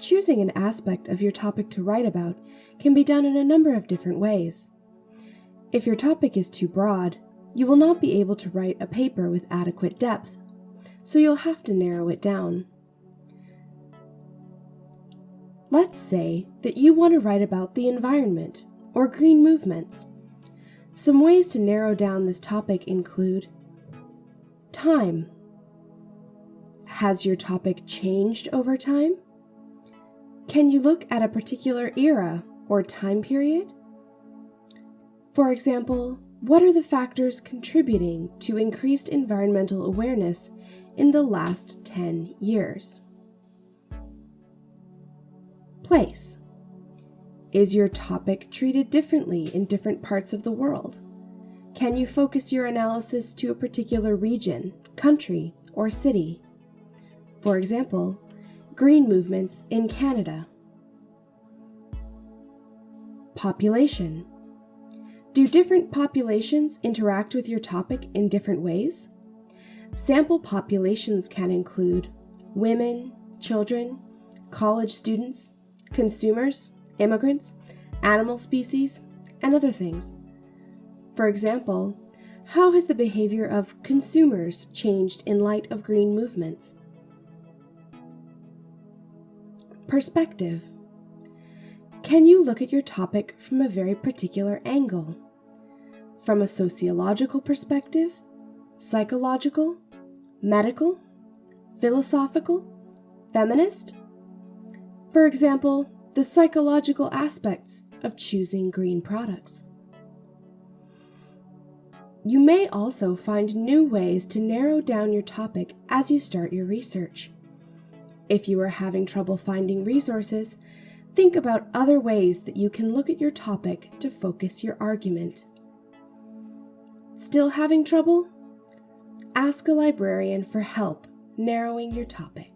Choosing an aspect of your topic to write about can be done in a number of different ways. If your topic is too broad, you will not be able to write a paper with adequate depth, so you'll have to narrow it down. Let's say that you want to write about the environment or green movements. Some ways to narrow down this topic include Time. Has your topic changed over time? Can you look at a particular era or time period? For example, what are the factors contributing to increased environmental awareness in the last 10 years? Place. Is your topic treated differently in different parts of the world? Can you focus your analysis to a particular region, country, or city? For example, green movements in Canada. Population. Do different populations interact with your topic in different ways? Sample populations can include women, children, college students, consumers, immigrants, animal species, and other things. For example, how has the behavior of consumers changed in light of green movements? Perspective. Can you look at your topic from a very particular angle? From a sociological perspective, psychological, medical, philosophical, feminist? For example, the psychological aspects of choosing green products. You may also find new ways to narrow down your topic as you start your research. If you are having trouble finding resources, think about other ways that you can look at your topic to focus your argument. Still having trouble? Ask a librarian for help narrowing your topic.